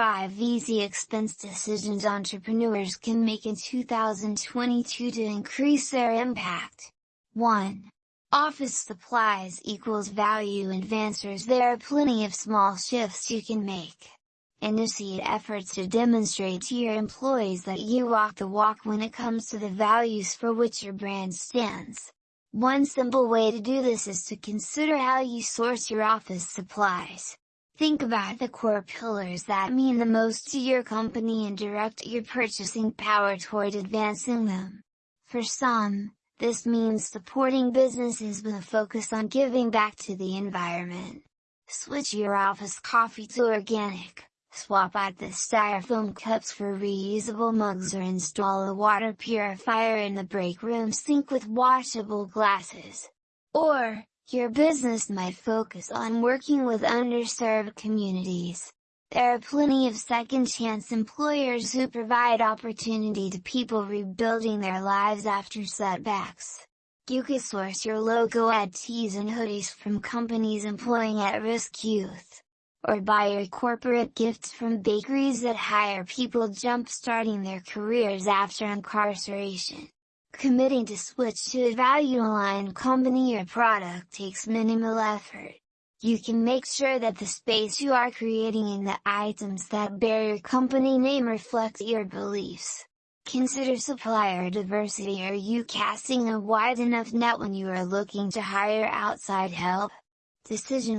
5 Easy Expense Decisions Entrepreneurs can make in 2022 to increase their impact. 1. Office supplies equals value advancers There are plenty of small shifts you can make. Initiate efforts to demonstrate to your employees that you walk the walk when it comes to the values for which your brand stands. One simple way to do this is to consider how you source your office supplies. Think about the core pillars that mean the most to your company and direct your purchasing power toward advancing them. For some, this means supporting businesses with a focus on giving back to the environment. Switch your office coffee to organic, swap out the styrofoam cups for reusable mugs or install a water purifier in the break room sink with washable glasses. Or, your business might focus on working with underserved communities. There are plenty of second chance employers who provide opportunity to people rebuilding their lives after setbacks. You can source your logo ad tees and hoodies from companies employing at-risk youth. Or buy your corporate gifts from bakeries that hire people jump-starting their careers after incarceration. Committing to switch to a value-aligned company or product takes minimal effort. You can make sure that the space you are creating and the items that bear your company name reflect your beliefs. Consider supplier diversity Are you casting a wide enough net when you are looking to hire outside help? Decisions